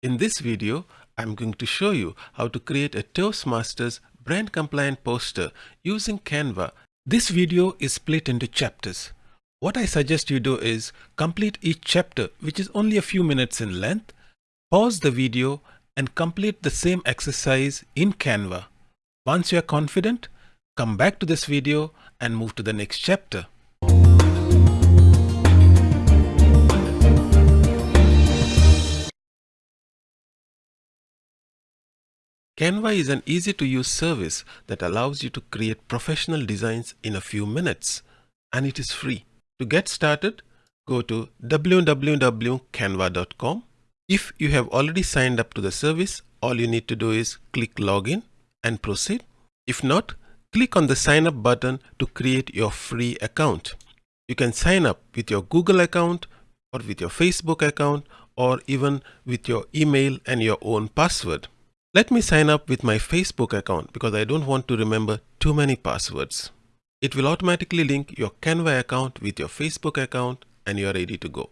In this video, I'm going to show you how to create a Toastmasters brand compliant poster using Canva. This video is split into chapters. What I suggest you do is complete each chapter, which is only a few minutes in length, pause the video and complete the same exercise in Canva. Once you are confident, come back to this video and move to the next chapter. Canva is an easy to use service that allows you to create professional designs in a few minutes and it is free. To get started, go to www.canva.com. If you have already signed up to the service, all you need to do is click login and proceed. If not, click on the sign up button to create your free account. You can sign up with your Google account or with your Facebook account or even with your email and your own password. Let me sign up with my Facebook account because I don't want to remember too many passwords. It will automatically link your Canva account with your Facebook account and you are ready to go.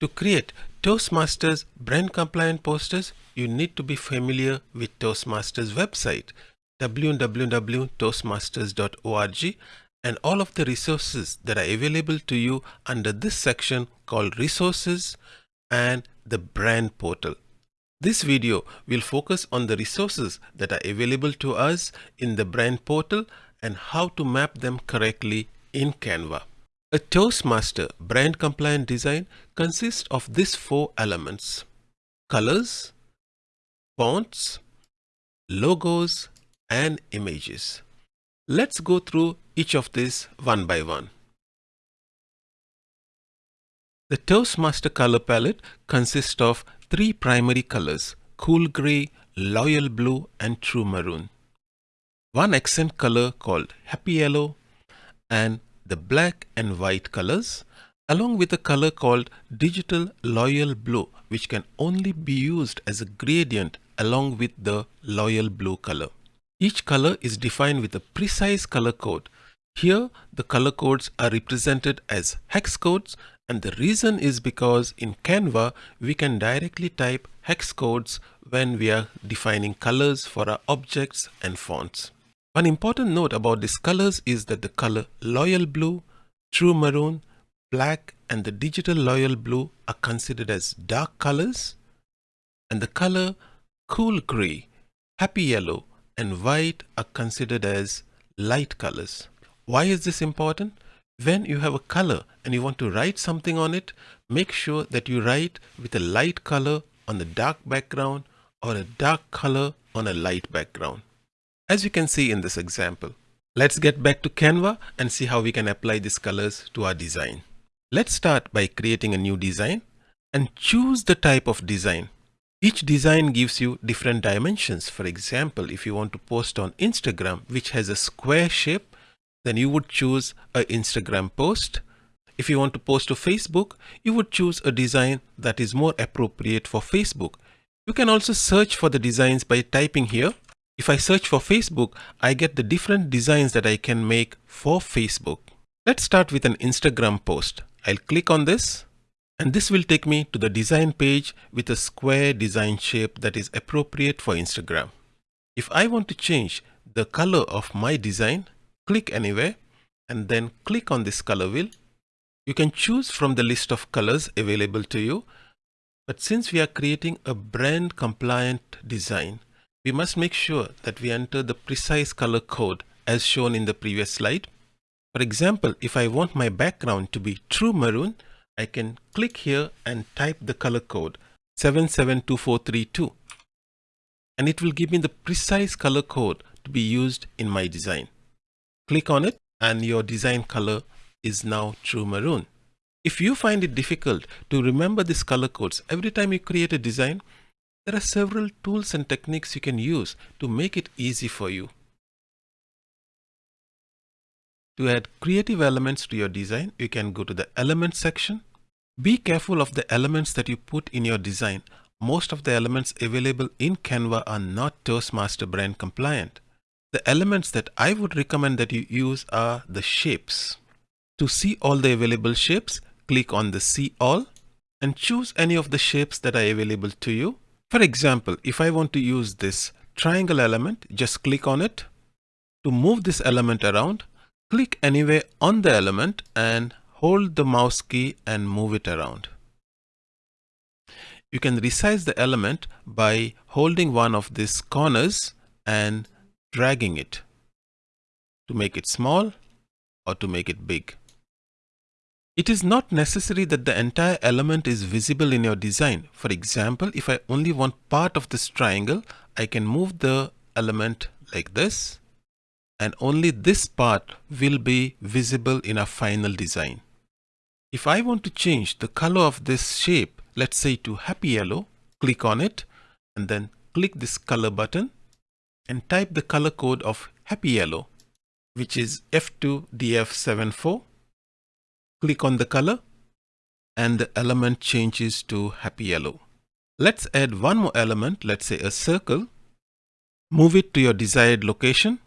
To create Toastmasters brand compliant posters, you need to be familiar with Toastmasters website www.toastmasters.org and all of the resources that are available to you under this section called resources and the brand portal. This video will focus on the resources that are available to us in the brand portal and how to map them correctly in Canva. A Toastmaster brand compliant design consists of these four elements. Colors, fonts, logos, and images. Let's go through each of these one by one. The Toastmaster color palette consists of three primary colors, cool gray, loyal blue and true maroon. One accent color called happy yellow and the black and white colors along with a color called digital loyal blue which can only be used as a gradient along with the loyal blue color. Each color is defined with a precise color code. Here the color codes are represented as hex codes and the reason is because in Canva, we can directly type hex codes when we are defining colors for our objects and fonts. One important note about these colors is that the color Loyal Blue, True Maroon, Black and the Digital Loyal Blue are considered as dark colors and the color Cool Gray, Happy Yellow and White are considered as light colors. Why is this important? When you have a color and you want to write something on it, make sure that you write with a light color on the dark background or a dark color on a light background. As you can see in this example. Let's get back to Canva and see how we can apply these colors to our design. Let's start by creating a new design and choose the type of design. Each design gives you different dimensions. For example, if you want to post on Instagram, which has a square shape, then you would choose a Instagram post. If you want to post to Facebook, you would choose a design that is more appropriate for Facebook. You can also search for the designs by typing here. If I search for Facebook, I get the different designs that I can make for Facebook. Let's start with an Instagram post. I'll click on this and this will take me to the design page with a square design shape that is appropriate for Instagram. If I want to change the color of my design, click anywhere and then click on this color wheel. You can choose from the list of colors available to you. But since we are creating a brand compliant design, we must make sure that we enter the precise color code as shown in the previous slide. For example, if I want my background to be true maroon, I can click here and type the color code 772432 and it will give me the precise color code to be used in my design. Click on it and your design color is now true maroon. If you find it difficult to remember these color codes every time you create a design, there are several tools and techniques you can use to make it easy for you. To add creative elements to your design, you can go to the Elements section. Be careful of the elements that you put in your design. Most of the elements available in Canva are not Toastmaster brand compliant. The elements that I would recommend that you use are the shapes. To see all the available shapes, click on the see all and choose any of the shapes that are available to you. For example, if I want to use this triangle element, just click on it. To move this element around, click anywhere on the element and hold the mouse key and move it around. You can resize the element by holding one of these corners and dragging it to make it small or to make it big. It is not necessary that the entire element is visible in your design. For example, if I only want part of this triangle, I can move the element like this and only this part will be visible in our final design. If I want to change the color of this shape, let's say to happy yellow, click on it and then click this color button and type the color code of happy yellow, which is F2DF74 Click on the color and the element changes to happy yellow. Let's add one more element, let's say a circle. Move it to your desired location.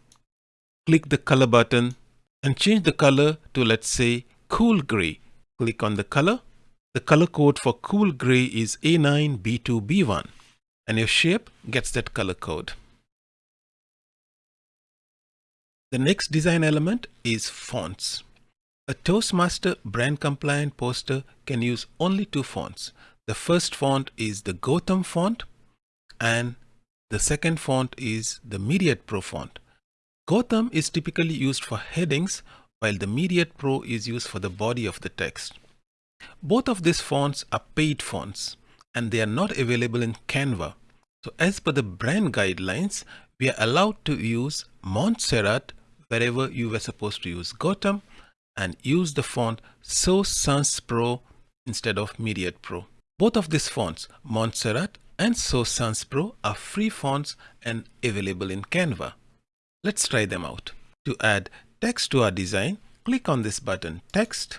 Click the color button and change the color to let's say cool gray. Click on the color. The color code for cool gray is A9B2B1 and your shape gets that color code. The next design element is fonts. A Toastmaster brand compliant poster can use only two fonts. The first font is the Gotham font and the second font is the Myriad Pro font. Gotham is typically used for headings while the Myriad Pro is used for the body of the text. Both of these fonts are paid fonts and they are not available in Canva. So as per the brand guidelines, we are allowed to use Montserrat wherever you were supposed to use Gotham and use the font Source Sans Pro instead of Myriad Pro. Both of these fonts, Montserrat and Source Sans Pro are free fonts and available in Canva. Let's try them out. To add text to our design, click on this button Text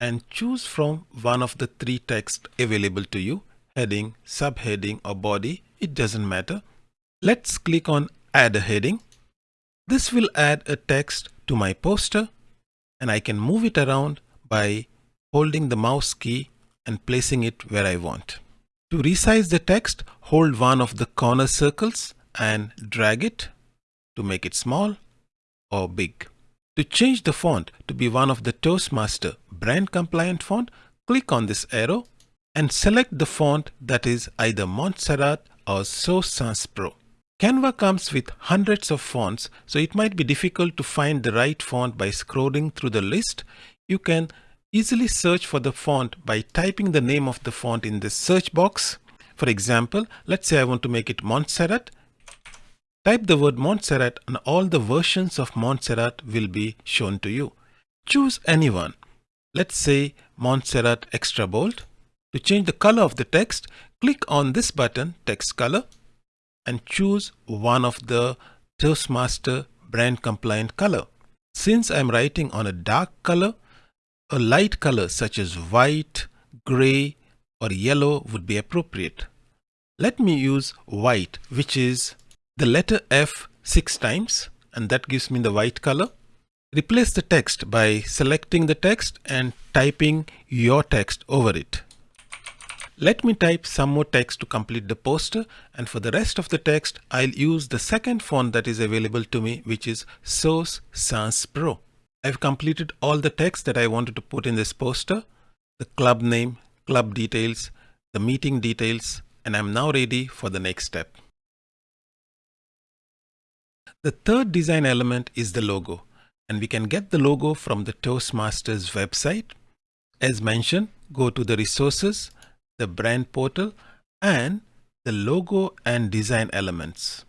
and choose from one of the three text available to you, heading, subheading or body, it doesn't matter. Let's click on Add a heading. This will add a text to my poster and I can move it around by holding the mouse key and placing it where I want. To resize the text, hold one of the corner circles and drag it to make it small or big. To change the font to be one of the Toastmaster brand compliant font, click on this arrow and select the font that is either Montserrat or Source Sans Pro. Canva comes with hundreds of fonts, so it might be difficult to find the right font by scrolling through the list. You can easily search for the font by typing the name of the font in the search box. For example, let's say I want to make it Montserrat. Type the word Montserrat and all the versions of Montserrat will be shown to you. Choose anyone. Let's say Montserrat Extra Bold. To change the color of the text, click on this button, Text Color and choose one of the Toastmaster brand compliant color. Since I'm writing on a dark color, a light color such as white, gray or yellow would be appropriate. Let me use white which is the letter F six times and that gives me the white color. Replace the text by selecting the text and typing your text over it. Let me type some more text to complete the poster and for the rest of the text I'll use the second font that is available to me which is Source Sans Pro. I've completed all the text that I wanted to put in this poster, the club name, club details, the meeting details and I'm now ready for the next step. The third design element is the logo and we can get the logo from the Toastmasters website. As mentioned, go to the resources the brand portal and the logo and design elements.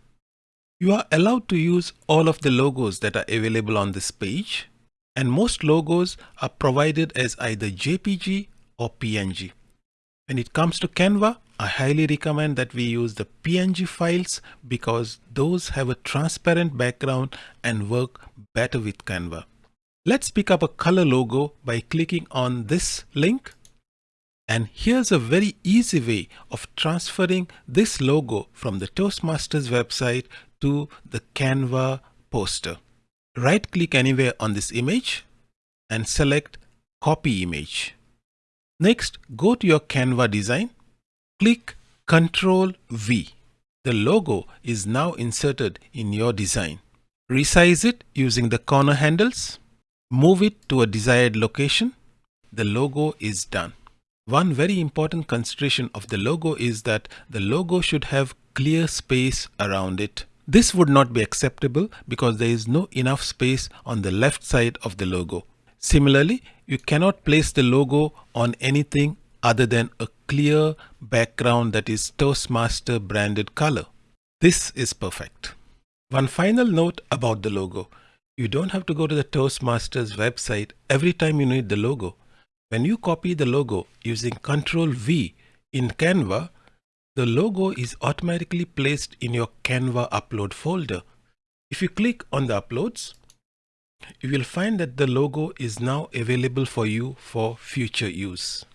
You are allowed to use all of the logos that are available on this page and most logos are provided as either JPG or PNG. When it comes to Canva, I highly recommend that we use the PNG files because those have a transparent background and work better with Canva. Let's pick up a color logo by clicking on this link and here's a very easy way of transferring this logo from the Toastmasters website to the Canva poster. Right click anywhere on this image and select copy image. Next, go to your Canva design. Click Ctrl V. The logo is now inserted in your design. Resize it using the corner handles. Move it to a desired location. The logo is done. One very important consideration of the logo is that the logo should have clear space around it. This would not be acceptable because there is no enough space on the left side of the logo. Similarly, you cannot place the logo on anything other than a clear background that is Toastmaster branded color. This is perfect. One final note about the logo. You don't have to go to the Toastmasters website every time you need the logo. When you copy the logo using Ctrl V in Canva, the logo is automatically placed in your Canva upload folder. If you click on the uploads, you will find that the logo is now available for you for future use.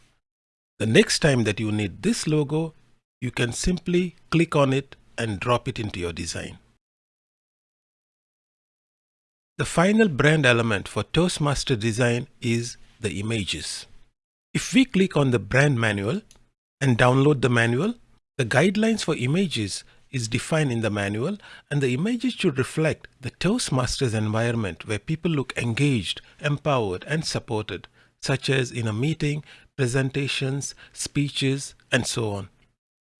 The next time that you need this logo, you can simply click on it and drop it into your design. The final brand element for Toastmaster design is the images. If we click on the brand manual and download the manual, the guidelines for images is defined in the manual and the images should reflect the Toastmasters environment where people look engaged, empowered and supported, such as in a meeting, presentations, speeches and so on.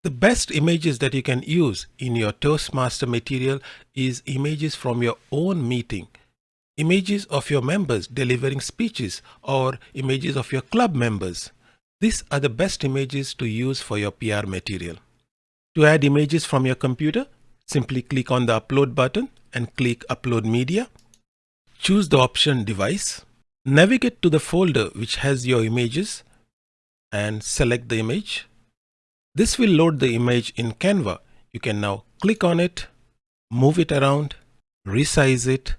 The best images that you can use in your Toastmaster material is images from your own meeting images of your members delivering speeches or images of your club members. These are the best images to use for your PR material. To add images from your computer, simply click on the upload button and click upload media. Choose the option device. Navigate to the folder which has your images and select the image. This will load the image in Canva. You can now click on it, move it around, resize it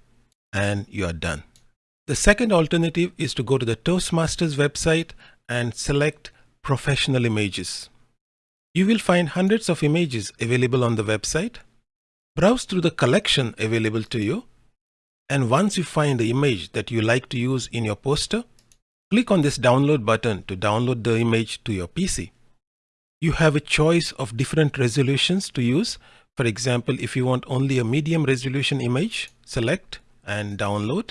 and you are done. The second alternative is to go to the Toastmasters website and select professional images. You will find hundreds of images available on the website. Browse through the collection available to you. And once you find the image that you like to use in your poster, click on this download button to download the image to your PC. You have a choice of different resolutions to use. For example, if you want only a medium resolution image, select and download.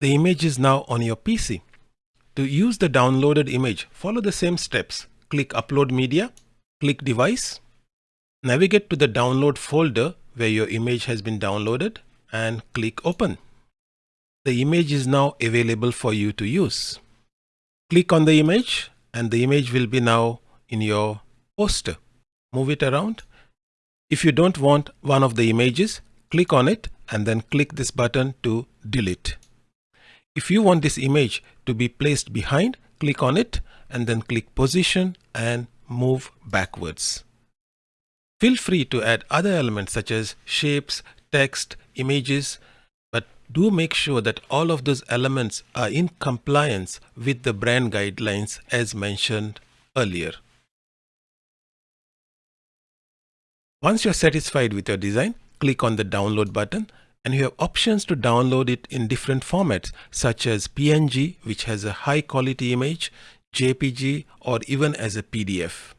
The image is now on your PC. To use the downloaded image, follow the same steps. Click Upload Media, click Device, navigate to the download folder where your image has been downloaded and click Open. The image is now available for you to use. Click on the image and the image will be now in your poster. Move it around. If you don't want one of the images, click on it and then click this button to delete. If you want this image to be placed behind, click on it and then click position and move backwards. Feel free to add other elements such as shapes, text, images, but do make sure that all of those elements are in compliance with the brand guidelines as mentioned earlier. Once you're satisfied with your design, click on the download button and you have options to download it in different formats such as PNG which has a high quality image, JPG or even as a PDF.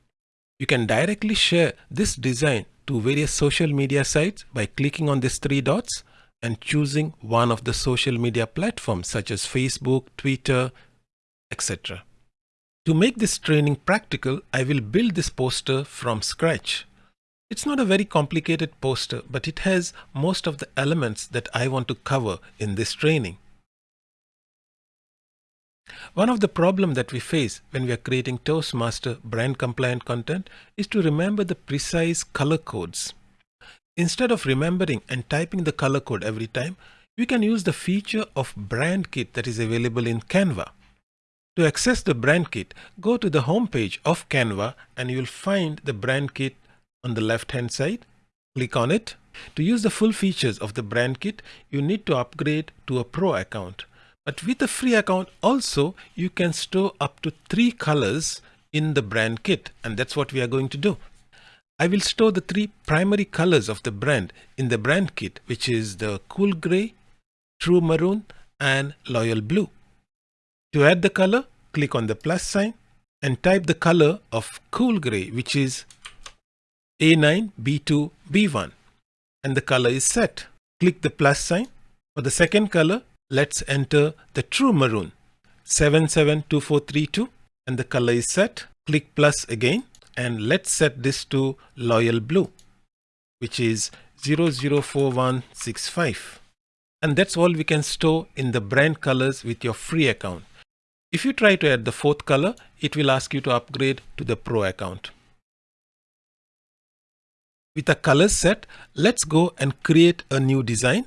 You can directly share this design to various social media sites by clicking on these three dots and choosing one of the social media platforms such as Facebook, Twitter, etc. To make this training practical, I will build this poster from scratch. It's not a very complicated poster, but it has most of the elements that I want to cover in this training. One of the problems that we face when we are creating Toastmaster brand compliant content is to remember the precise color codes. Instead of remembering and typing the color code every time, you can use the feature of brand kit that is available in Canva. To access the brand kit, go to the home page of Canva and you'll find the brand kit on the left hand side. Click on it. To use the full features of the brand kit, you need to upgrade to a pro account. But with a free account also, you can store up to three colors in the brand kit. And that's what we are going to do. I will store the three primary colors of the brand in the brand kit, which is the cool gray, true maroon, and loyal blue. To add the color, click on the plus sign and type the color of cool gray which is A9, B2, B1 and the color is set. Click the plus sign. For the second color, let's enter the true maroon 772432 and the color is set. Click plus again and let's set this to loyal blue which is 004165 and that's all we can store in the brand colors with your free account. If you try to add the fourth color, it will ask you to upgrade to the pro account. With a colors set, let's go and create a new design.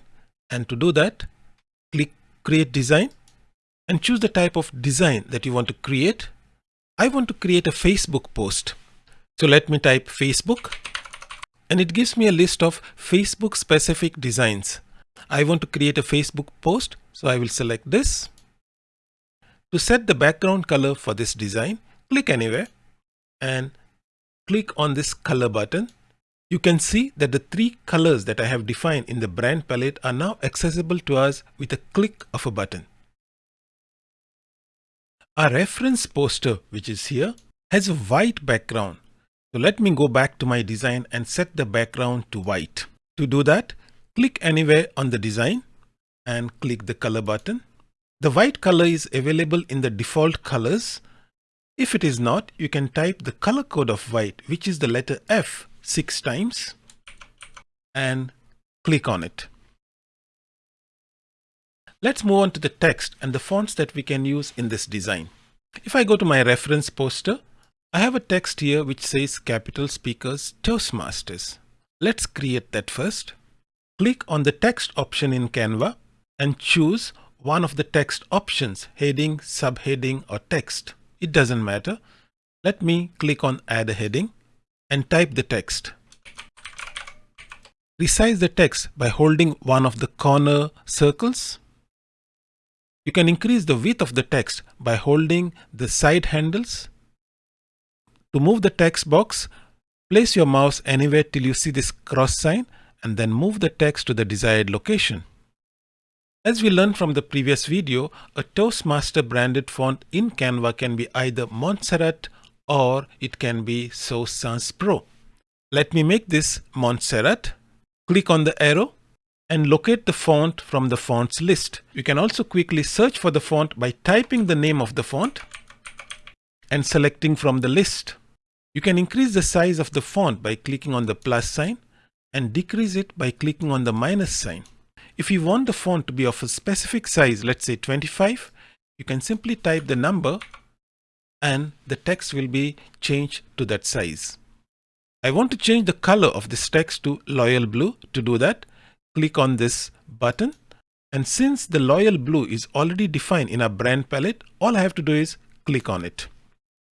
And to do that, click create design and choose the type of design that you want to create. I want to create a Facebook post. So let me type Facebook and it gives me a list of Facebook specific designs. I want to create a Facebook post. So I will select this. To set the background color for this design, click anywhere and click on this color button. You can see that the three colors that I have defined in the brand palette are now accessible to us with a click of a button. Our reference poster, which is here, has a white background. So let me go back to my design and set the background to white. To do that, click anywhere on the design and click the color button. The white color is available in the default colors. If it is not, you can type the color code of white, which is the letter F six times and click on it. Let's move on to the text and the fonts that we can use in this design. If I go to my reference poster, I have a text here which says Capital Speakers Toastmasters. Let's create that first. Click on the text option in Canva and choose one of the text options, heading, subheading or text. It doesn't matter. Let me click on add a heading and type the text. Resize the text by holding one of the corner circles. You can increase the width of the text by holding the side handles. To move the text box, place your mouse anywhere till you see this cross sign and then move the text to the desired location. As we learned from the previous video, a Toastmaster branded font in Canva can be either Montserrat or it can be Source Sans Pro. Let me make this Montserrat. Click on the arrow and locate the font from the fonts list. You can also quickly search for the font by typing the name of the font and selecting from the list. You can increase the size of the font by clicking on the plus sign and decrease it by clicking on the minus sign. If you want the font to be of a specific size, let's say 25, you can simply type the number and the text will be changed to that size. I want to change the color of this text to loyal blue. To do that, click on this button. And since the loyal blue is already defined in our brand palette, all I have to do is click on it.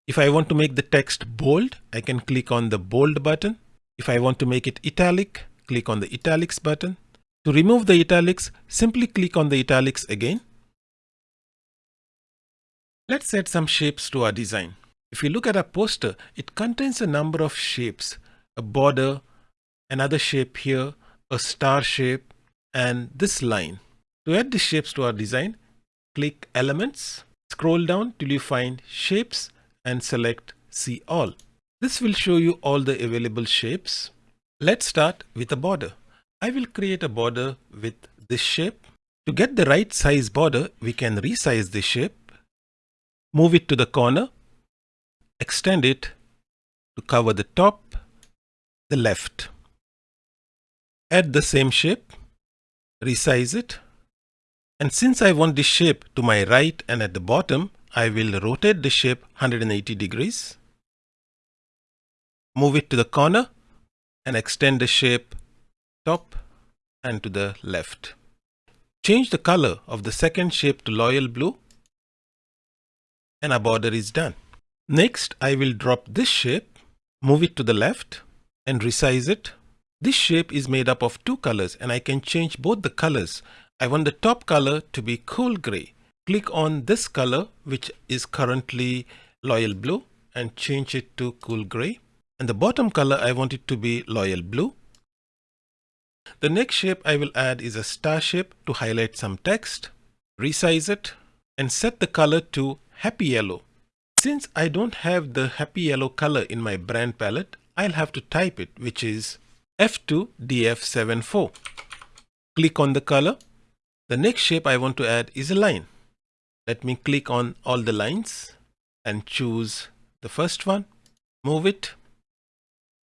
If I want to make the text bold, I can click on the bold button. If I want to make it italic, click on the italics button. To remove the italics, simply click on the italics again. Let's add some shapes to our design. If you look at our poster, it contains a number of shapes, a border, another shape here, a star shape, and this line. To add the shapes to our design, click Elements, scroll down till you find Shapes and select See All. This will show you all the available shapes. Let's start with a border. I will create a border with this shape. To get the right size border, we can resize the shape, move it to the corner, extend it to cover the top, the left. Add the same shape, resize it, and since I want this shape to my right and at the bottom, I will rotate the shape 180 degrees, move it to the corner and extend the shape top and to the left. Change the color of the second shape to loyal blue and our border is done. Next, I will drop this shape, move it to the left and resize it. This shape is made up of two colors and I can change both the colors. I want the top color to be cool gray. Click on this color which is currently loyal blue and change it to cool gray. And the bottom color I want it to be loyal blue the next shape I will add is a star shape to highlight some text, resize it, and set the color to happy yellow. Since I don't have the happy yellow color in my brand palette, I'll have to type it which is F2DF74. Click on the color. The next shape I want to add is a line. Let me click on all the lines and choose the first one, move it,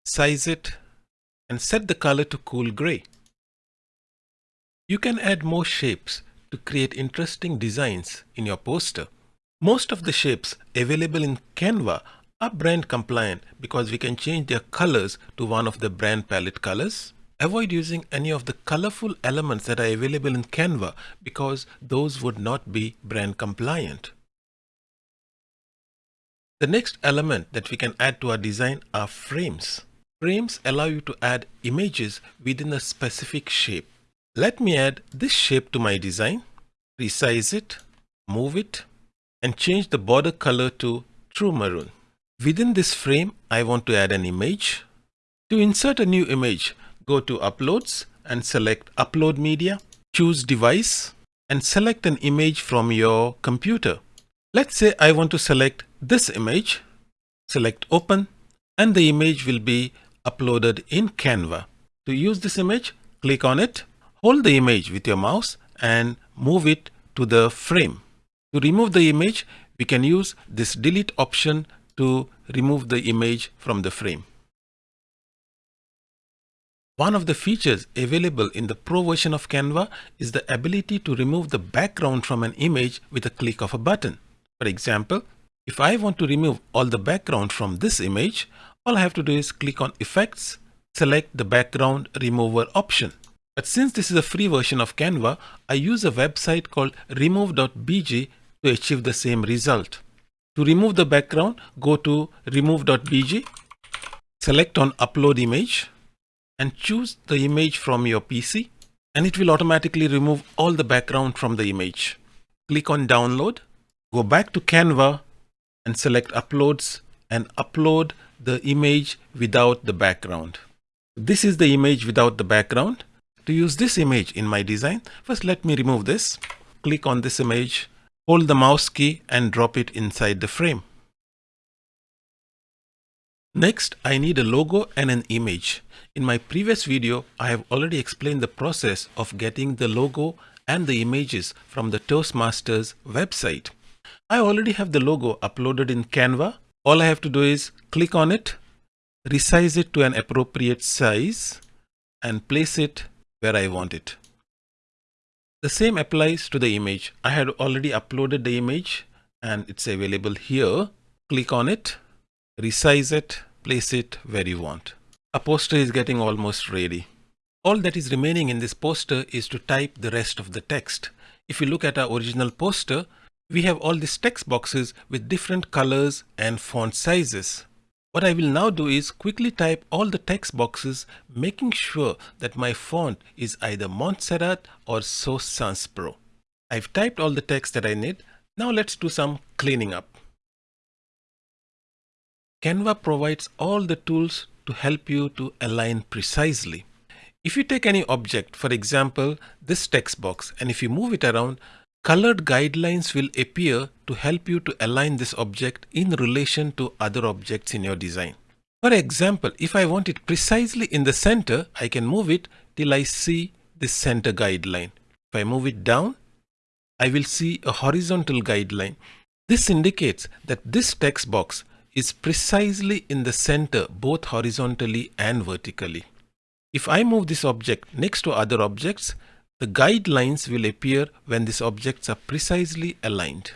size it and set the color to cool gray. You can add more shapes to create interesting designs in your poster. Most of the shapes available in Canva are brand compliant because we can change their colors to one of the brand palette colors. Avoid using any of the colorful elements that are available in Canva because those would not be brand compliant. The next element that we can add to our design are frames. Frames allow you to add images within a specific shape. Let me add this shape to my design, resize it, move it, and change the border color to true maroon. Within this frame, I want to add an image. To insert a new image, go to Uploads and select Upload Media. Choose Device and select an image from your computer. Let's say I want to select this image. Select Open and the image will be uploaded in Canva. To use this image, click on it, hold the image with your mouse and move it to the frame. To remove the image, we can use this delete option to remove the image from the frame. One of the features available in the Pro version of Canva is the ability to remove the background from an image with a click of a button. For example, if I want to remove all the background from this image, all I have to do is click on Effects, select the Background Remover option. But since this is a free version of Canva, I use a website called remove.bg to achieve the same result. To remove the background, go to remove.bg, select on Upload Image, and choose the image from your PC and it will automatically remove all the background from the image. Click on download, go back to Canva and select uploads and upload the image without the background. This is the image without the background. To use this image in my design, first let me remove this. Click on this image, hold the mouse key and drop it inside the frame. Next, I need a logo and an image. In my previous video, I have already explained the process of getting the logo and the images from the Toastmasters website. I already have the logo uploaded in Canva. All I have to do is click on it, resize it to an appropriate size and place it where I want it. The same applies to the image. I had already uploaded the image and it's available here. Click on it resize it, place it where you want. A poster is getting almost ready. All that is remaining in this poster is to type the rest of the text. If you look at our original poster, we have all these text boxes with different colors and font sizes. What I will now do is quickly type all the text boxes, making sure that my font is either Montserrat or Source Sans Pro. I've typed all the text that I need. Now let's do some cleaning up. Canva provides all the tools to help you to align precisely. If you take any object, for example, this text box, and if you move it around, colored guidelines will appear to help you to align this object in relation to other objects in your design. For example, if I want it precisely in the center, I can move it till I see the center guideline. If I move it down, I will see a horizontal guideline. This indicates that this text box is precisely in the center both horizontally and vertically. If I move this object next to other objects, the guidelines will appear when these objects are precisely aligned.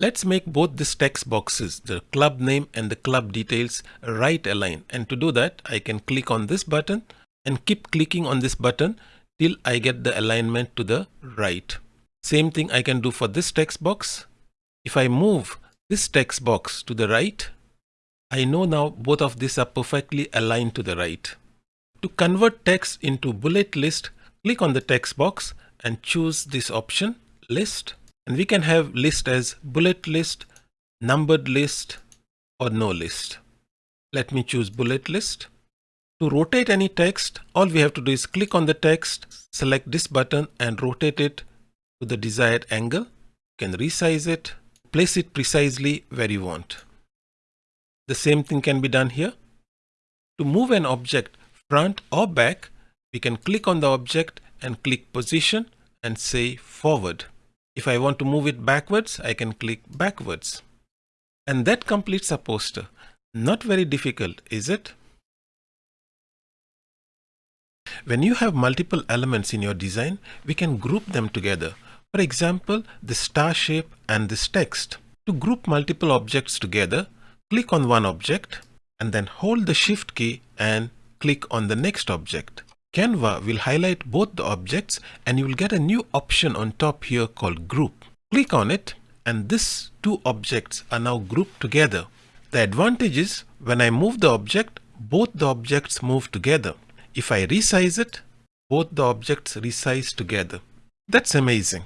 Let's make both these text boxes, the club name and the club details, right aligned. And to do that, I can click on this button and keep clicking on this button till I get the alignment to the right. Same thing I can do for this text box. If I move this text box to the right, I know now both of these are perfectly aligned to the right. To convert text into bullet list, click on the text box and choose this option list and we can have list as bullet list, numbered list or no list. Let me choose bullet list. To rotate any text, all we have to do is click on the text, select this button and rotate it to the desired angle. You can resize it, place it precisely where you want. The same thing can be done here. To move an object front or back, we can click on the object and click position and say forward. If I want to move it backwards, I can click backwards. And that completes a poster. Not very difficult, is it? When you have multiple elements in your design, we can group them together. For example, the star shape and this text. To group multiple objects together, click on one object and then hold the shift key and click on the next object. Canva will highlight both the objects and you will get a new option on top here called group. Click on it and these two objects are now grouped together. The advantage is when I move the object, both the objects move together. If I resize it, both the objects resize together. That's amazing.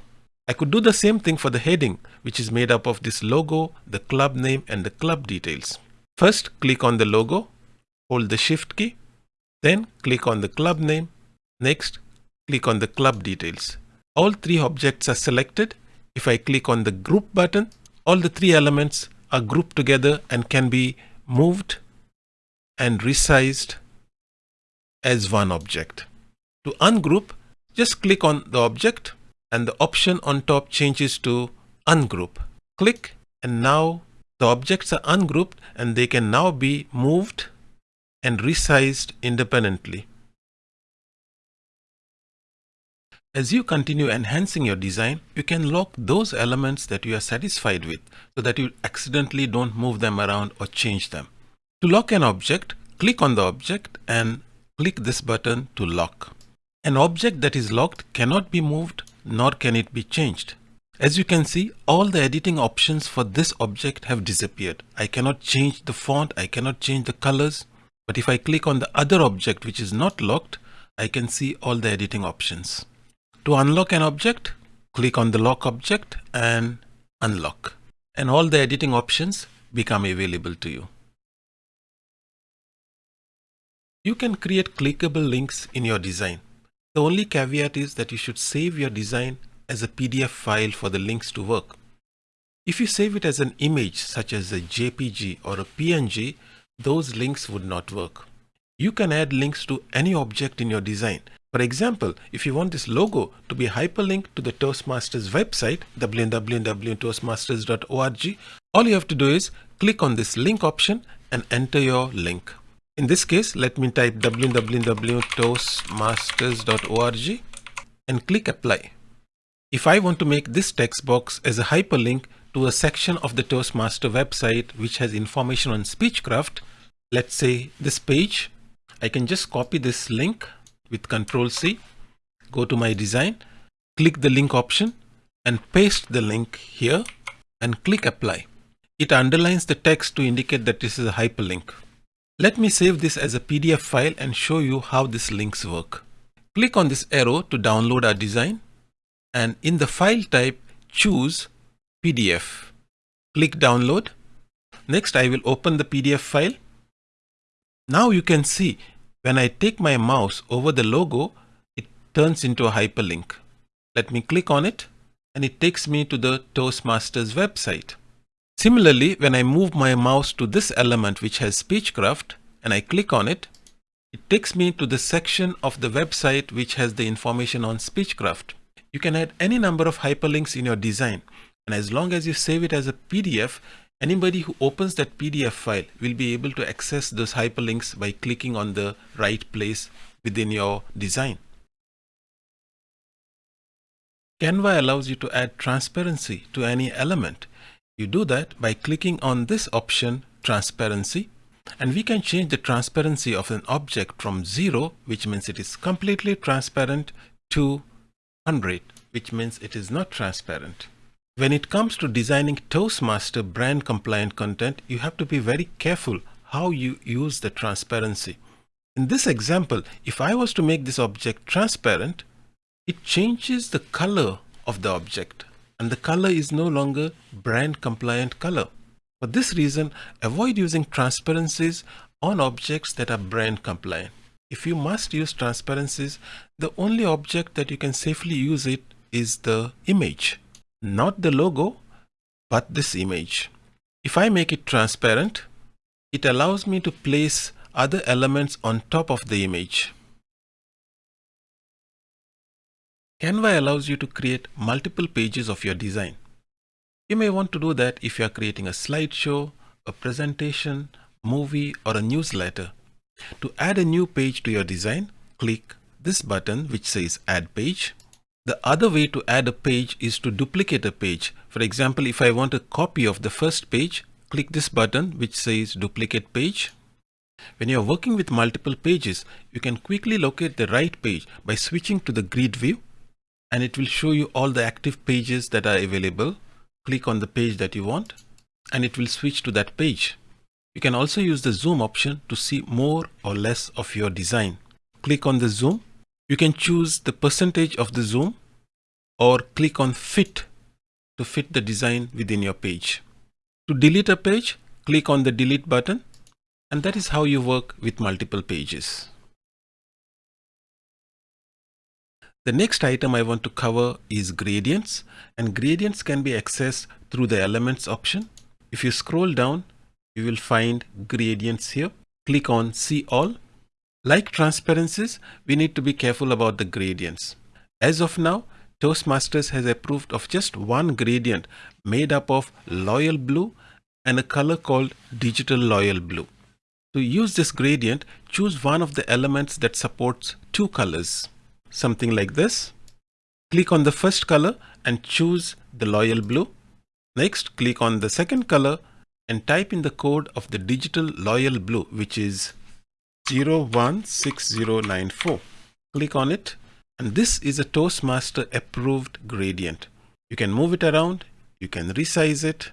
I could do the same thing for the heading, which is made up of this logo, the club name and the club details. First, click on the logo, hold the shift key, then click on the club name. Next, click on the club details. All three objects are selected. If I click on the group button, all the three elements are grouped together and can be moved and resized as one object. To ungroup, just click on the object and the option on top changes to ungroup. Click and now the objects are ungrouped and they can now be moved and resized independently. As you continue enhancing your design, you can lock those elements that you are satisfied with so that you accidentally don't move them around or change them. To lock an object, click on the object and click this button to lock. An object that is locked cannot be moved nor can it be changed. As you can see, all the editing options for this object have disappeared. I cannot change the font, I cannot change the colors. But if I click on the other object which is not locked, I can see all the editing options. To unlock an object, click on the lock object and unlock. And all the editing options become available to you. You can create clickable links in your design. The only caveat is that you should save your design as a PDF file for the links to work. If you save it as an image such as a JPG or a PNG, those links would not work. You can add links to any object in your design. For example, if you want this logo to be hyperlinked to the Toastmasters website, www.toastmasters.org, all you have to do is click on this link option and enter your link. In this case, let me type www.toastmasters.org and click apply. If I want to make this text box as a hyperlink to a section of the Toastmaster website which has information on Speechcraft, let's say this page, I can just copy this link with Control C, go to my design, click the link option and paste the link here and click apply. It underlines the text to indicate that this is a hyperlink. Let me save this as a PDF file and show you how these links work. Click on this arrow to download our design and in the file type choose PDF. Click download. Next I will open the PDF file. Now you can see when I take my mouse over the logo it turns into a hyperlink. Let me click on it and it takes me to the Toastmasters website. Similarly, when I move my mouse to this element which has Speechcraft and I click on it, it takes me to the section of the website which has the information on Speechcraft. You can add any number of hyperlinks in your design and as long as you save it as a PDF, anybody who opens that PDF file will be able to access those hyperlinks by clicking on the right place within your design. Canva allows you to add transparency to any element. You do that by clicking on this option transparency and we can change the transparency of an object from 0 which means it is completely transparent to 100 which means it is not transparent. When it comes to designing Toastmaster brand compliant content you have to be very careful how you use the transparency. In this example if I was to make this object transparent it changes the color of the object and the color is no longer brand compliant color. For this reason, avoid using transparencies on objects that are brand compliant. If you must use transparencies, the only object that you can safely use it is the image. Not the logo, but this image. If I make it transparent, it allows me to place other elements on top of the image. Canva allows you to create multiple pages of your design. You may want to do that if you are creating a slideshow, a presentation, movie or a newsletter. To add a new page to your design, click this button which says add page. The other way to add a page is to duplicate a page. For example, if I want a copy of the first page, click this button which says duplicate page. When you are working with multiple pages, you can quickly locate the right page by switching to the grid view and it will show you all the active pages that are available. Click on the page that you want and it will switch to that page. You can also use the zoom option to see more or less of your design. Click on the zoom. You can choose the percentage of the zoom or click on fit to fit the design within your page. To delete a page, click on the delete button and that is how you work with multiple pages. The next item I want to cover is gradients and gradients can be accessed through the elements option. If you scroll down, you will find gradients here. Click on see all. Like transparencies, we need to be careful about the gradients. As of now, Toastmasters has approved of just one gradient made up of loyal blue and a color called digital loyal blue. To use this gradient, choose one of the elements that supports two colors something like this. Click on the first color and choose the loyal blue. Next, click on the second color and type in the code of the digital loyal blue, which is 016094. Click on it and this is a Toastmaster approved gradient. You can move it around, you can resize it,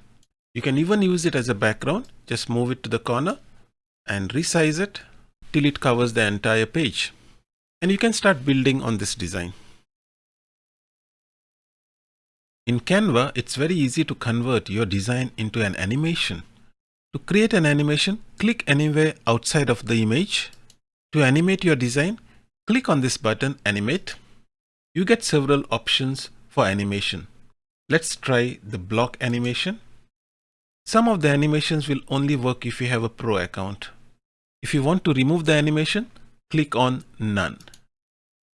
you can even use it as a background. Just move it to the corner and resize it till it covers the entire page and you can start building on this design. In Canva, it's very easy to convert your design into an animation. To create an animation, click anywhere outside of the image. To animate your design, click on this button Animate. You get several options for animation. Let's try the block animation. Some of the animations will only work if you have a pro account. If you want to remove the animation, click on None.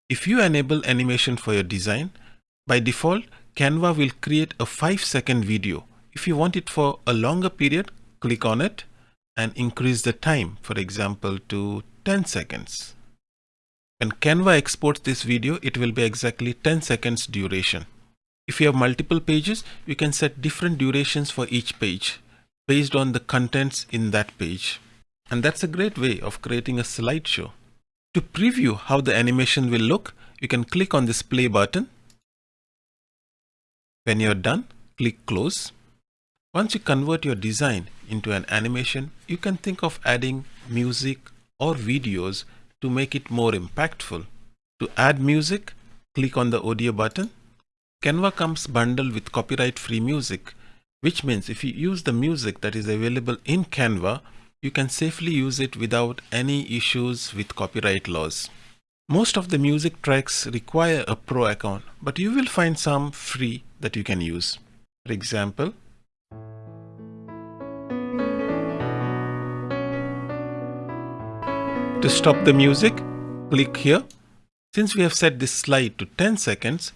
If you enable animation for your design, by default, Canva will create a 5 second video. If you want it for a longer period, click on it and increase the time, for example, to 10 seconds. When Canva exports this video, it will be exactly 10 seconds duration. If you have multiple pages, you can set different durations for each page based on the contents in that page. And that's a great way of creating a slideshow. To preview how the animation will look, you can click on this play button. When you're done, click close. Once you convert your design into an animation, you can think of adding music or videos to make it more impactful. To add music, click on the audio button. Canva comes bundled with copyright free music, which means if you use the music that is available in Canva, you can safely use it without any issues with copyright laws. Most of the music tracks require a pro account, but you will find some free that you can use. For example, to stop the music, click here. Since we have set this slide to 10 seconds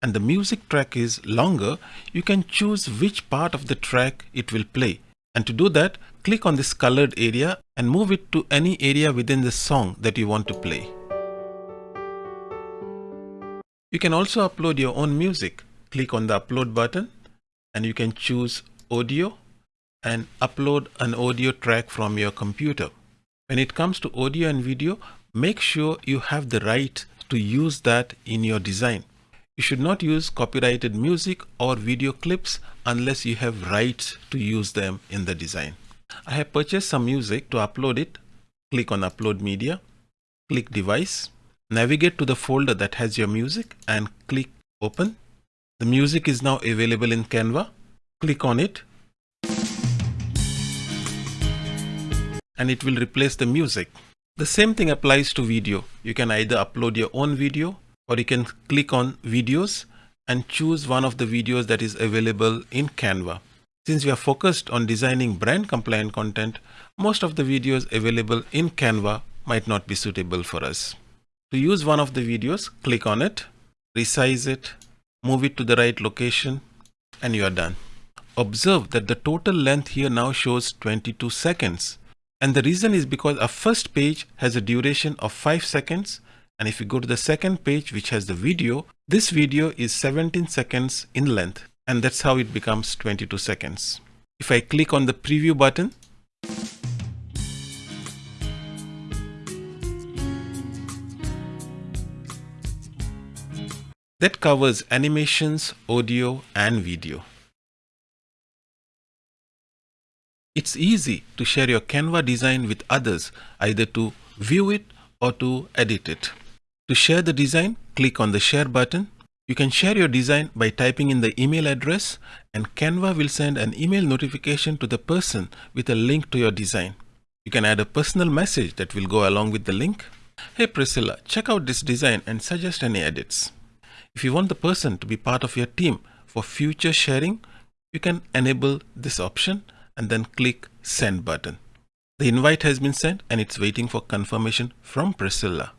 and the music track is longer, you can choose which part of the track it will play. And to do that, click on this colored area and move it to any area within the song that you want to play. You can also upload your own music. Click on the upload button and you can choose audio and upload an audio track from your computer. When it comes to audio and video, make sure you have the right to use that in your design. You should not use copyrighted music or video clips unless you have rights to use them in the design. I have purchased some music to upload it. Click on upload media, click device, navigate to the folder that has your music and click open. The music is now available in Canva. Click on it and it will replace the music. The same thing applies to video. You can either upload your own video or you can click on videos and choose one of the videos that is available in Canva. Since we are focused on designing brand compliant content, most of the videos available in Canva might not be suitable for us. To use one of the videos, click on it, resize it, move it to the right location, and you are done. Observe that the total length here now shows 22 seconds. And the reason is because our first page has a duration of 5 seconds and if you go to the second page which has the video, this video is 17 seconds in length and that's how it becomes 22 seconds. If I click on the preview button, that covers animations, audio and video. It's easy to share your Canva design with others either to view it or to edit it. To share the design, click on the share button. You can share your design by typing in the email address and Canva will send an email notification to the person with a link to your design. You can add a personal message that will go along with the link. Hey Priscilla, check out this design and suggest any edits. If you want the person to be part of your team for future sharing, you can enable this option and then click send button. The invite has been sent and it's waiting for confirmation from Priscilla.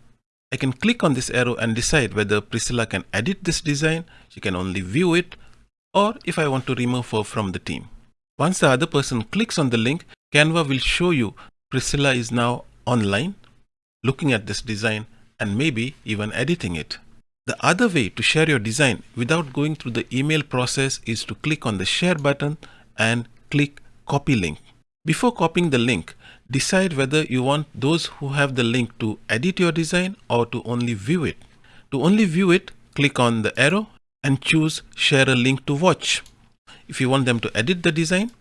I can click on this arrow and decide whether Priscilla can edit this design, she can only view it, or if I want to remove her from the team. Once the other person clicks on the link, Canva will show you Priscilla is now online, looking at this design and maybe even editing it. The other way to share your design without going through the email process is to click on the share button and click copy link. Before copying the link, decide whether you want those who have the link to edit your design or to only view it. To only view it, click on the arrow and choose share a link to watch. If you want them to edit the design,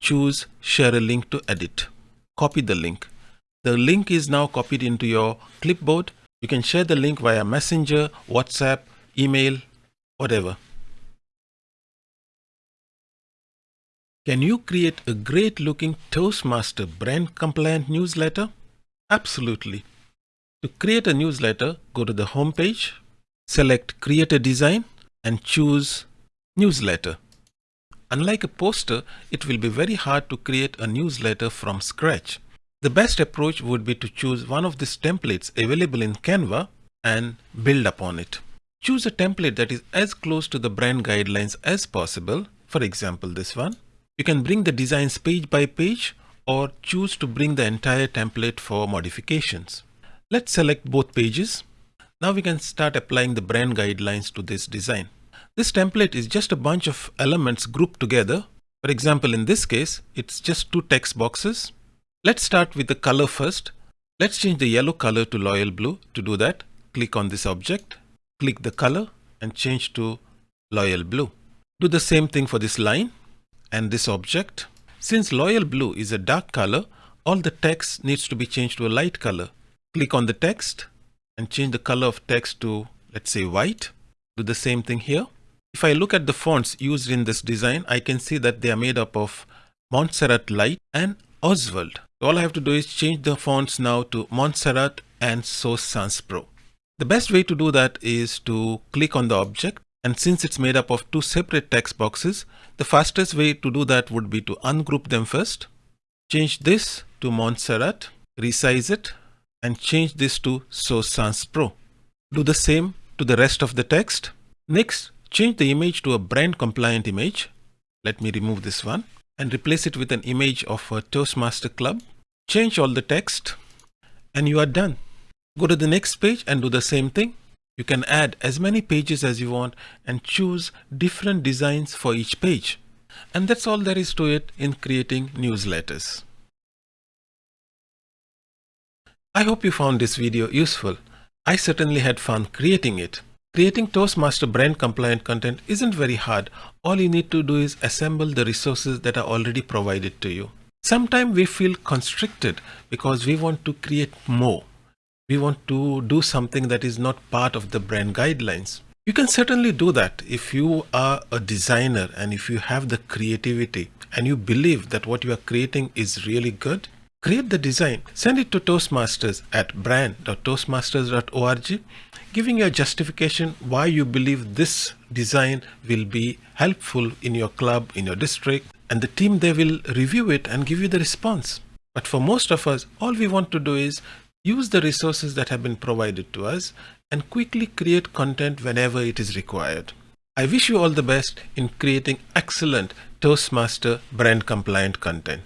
choose share a link to edit. Copy the link. The link is now copied into your clipboard. You can share the link via Messenger, WhatsApp, email, whatever. Can you create a great looking Toastmaster brand compliant newsletter? Absolutely. To create a newsletter, go to the homepage, select create a design and choose newsletter. Unlike a poster, it will be very hard to create a newsletter from scratch. The best approach would be to choose one of these templates available in Canva and build upon it. Choose a template that is as close to the brand guidelines as possible. For example, this one. You can bring the designs page by page or choose to bring the entire template for modifications. Let's select both pages. Now we can start applying the brand guidelines to this design. This template is just a bunch of elements grouped together. For example, in this case, it's just two text boxes. Let's start with the color first. Let's change the yellow color to loyal blue. To do that, click on this object, click the color and change to loyal blue. Do the same thing for this line and this object. Since loyal blue is a dark color, all the text needs to be changed to a light color. Click on the text and change the color of text to, let's say white. Do the same thing here. If I look at the fonts used in this design, I can see that they are made up of Montserrat Light and Oswald. All I have to do is change the fonts now to Montserrat and Source Sans Pro. The best way to do that is to click on the object and since it's made up of two separate text boxes, the fastest way to do that would be to ungroup them first. Change this to Montserrat, resize it, and change this to Source Sans Pro. Do the same to the rest of the text. Next, change the image to a brand compliant image. Let me remove this one and replace it with an image of a Toastmaster Club. Change all the text and you are done. Go to the next page and do the same thing. You can add as many pages as you want and choose different designs for each page. And that's all there is to it in creating newsletters. I hope you found this video useful. I certainly had fun creating it. Creating Toastmaster brand compliant content isn't very hard. All you need to do is assemble the resources that are already provided to you. Sometimes we feel constricted because we want to create more we want to do something that is not part of the brand guidelines. You can certainly do that if you are a designer and if you have the creativity and you believe that what you are creating is really good. Create the design, send it to Toastmasters at brand.toastmasters.org, giving your justification why you believe this design will be helpful in your club, in your district, and the team they will review it and give you the response. But for most of us, all we want to do is use the resources that have been provided to us and quickly create content whenever it is required. I wish you all the best in creating excellent Toastmaster brand compliant content.